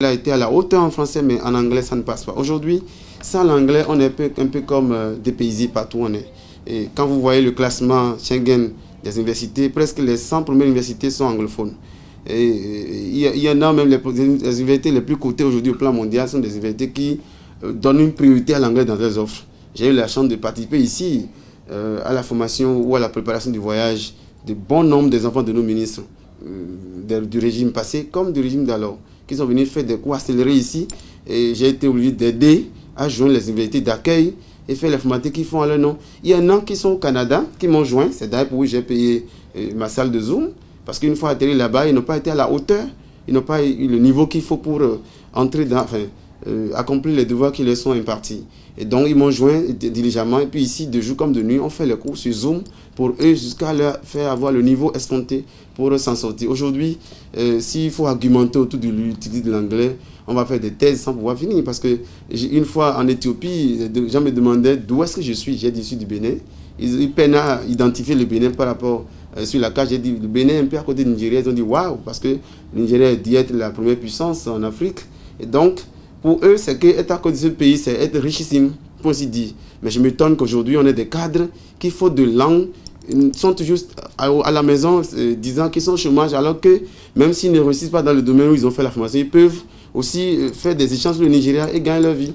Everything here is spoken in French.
Il a été à la hauteur en français, mais en anglais, ça ne passe pas. Aujourd'hui, sans l'anglais, on est un peu, comme euh, dépaysé partout où on est. Et quand vous voyez le classement Schengen des universités, presque les 100 premières universités sont anglophones. Et il y, en a même les, universités les plus cotées aujourd'hui au plan mondial sont des universités qui euh, donnent une priorité à l'anglais dans leurs offres. J'ai eu la chance de participer ici euh, à la formation ou à la préparation du voyage de bon nombre des enfants de nos ministres du régime passé comme du régime d'alors qui sont venus faire des cours accélérés ici. Et j'ai été obligé d'aider à joindre les universités d'accueil et faire les formalités qu'ils font à leur nom. Il y en a qui sont au Canada, qui m'ont joint. C'est d'ailleurs pour j'ai payé euh, ma salle de Zoom. Parce qu'une fois atterri là-bas, ils n'ont pas été à la hauteur. Ils n'ont pas eu le niveau qu'il faut pour euh, entrer dans, euh, accomplir les devoirs qui leur sont impartis. Et donc, ils m'ont joint diligemment. Et puis ici, de jour comme de nuit, on fait les cours sur Zoom pour eux jusqu'à leur faire avoir le niveau escompté pour s'en sortir. Aujourd'hui, euh, s'il faut argumenter autour de l'utilité de l'anglais, on va faire des thèses sans pouvoir finir. Parce que une fois en Éthiopie, des gens me demandaient d'où est-ce que je suis. J'ai dit, je suis du Bénin. Ils, ils, peinent à identifier le Bénin par rapport euh, sur la carte. J'ai dit, le Bénin est un peu à côté de Nigeria. Ils ont dit, waouh, parce que le Nigeria être la première puissance en Afrique. Et donc, pour eux, c'est qu'être à côté de ce pays, c'est être richissime, pour ainsi dire. Mais je m'étonne qu'aujourd'hui, on ait des cadres qui font de langue sont toujours à, la maison euh, disant qu'ils sont au chômage alors que même s'ils ne réussissent pas dans le domaine où ils ont fait la formation, ils peuvent aussi euh, faire des échanges le Nigeria et gagner leur vie.